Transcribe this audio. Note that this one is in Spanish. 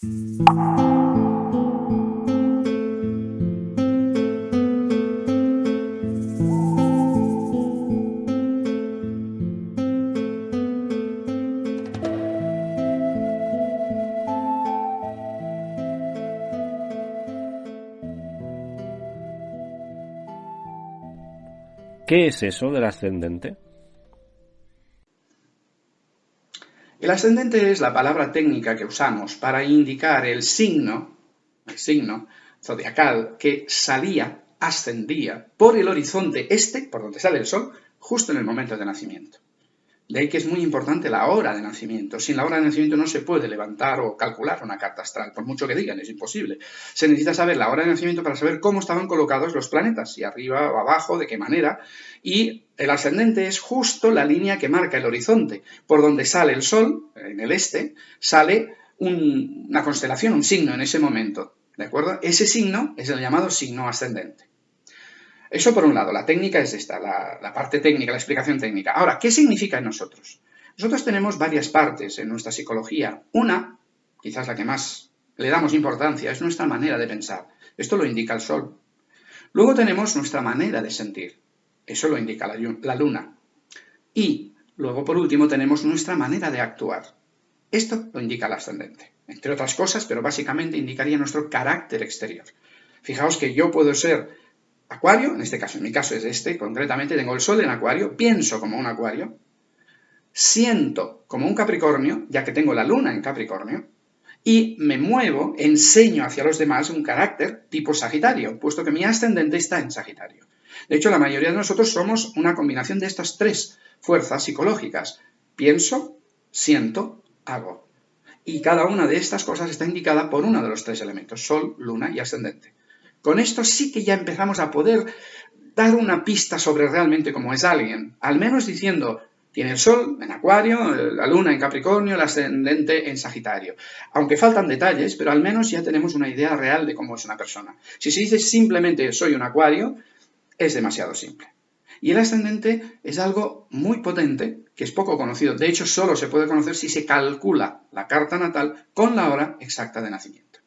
¿Qué es eso del ascendente? El ascendente es la palabra técnica que usamos para indicar el signo, zodiacal que salía, ascendía por el horizonte este, por donde sale el sol, justo en el momento de nacimiento. De ahí que es muy importante la hora de nacimiento. Sin la hora de nacimiento no se puede levantar o calcular una carta astral, por mucho que digan, es imposible. Se necesita saber la hora de nacimiento para saber cómo estaban colocados los planetas, si arriba o abajo, de qué manera. Y el ascendente es justo la línea que marca el horizonte. Por donde sale el Sol, en el este, sale una constelación, un signo en ese momento. ¿De acuerdo? Ese signo es el llamado signo ascendente. Eso por un lado, la técnica es esta, la, parte técnica, la explicación técnica. Ahora, ¿qué significa en nosotros? Nosotros tenemos varias partes en nuestra psicología. Una, quizás la que más le damos importancia, es nuestra manera de pensar. Esto lo indica el sol. Luego tenemos nuestra manera de sentir. Eso lo indica la, luna. Y luego, por último, tenemos nuestra manera de actuar. Esto lo indica el ascendente. Entre otras cosas, pero básicamente indicaría nuestro carácter exterior. Fijaos que yo puedo ser Acuario, en este caso, en mi caso es este, concretamente tengo el Sol en Acuario, pienso como un Acuario, siento como un Capricornio, ya que tengo la Luna en Capricornio, y me muevo, enseño hacia los demás un carácter tipo Sagitario, puesto que mi ascendente está en Sagitario. De hecho, la mayoría de nosotros somos una combinación de estas tres fuerzas psicológicas. Pienso, siento, hago. Y cada una de estas cosas está indicada por uno de los tres elementos, Sol, Luna y ascendente. Con esto sí que ya empezamos a poder dar una pista sobre realmente cómo es alguien, al menos diciendo, tiene el Sol en Acuario, la Luna en Capricornio, el ascendente en Sagitario. Aunque faltan detalles, pero al menos ya tenemos una idea real de cómo es una persona. Si se dice simplemente soy un Acuario, es demasiado simple. Y el ascendente es algo muy potente, que es poco conocido. De hecho, solo se puede conocer si se calcula la carta natal con la hora exacta de nacimiento.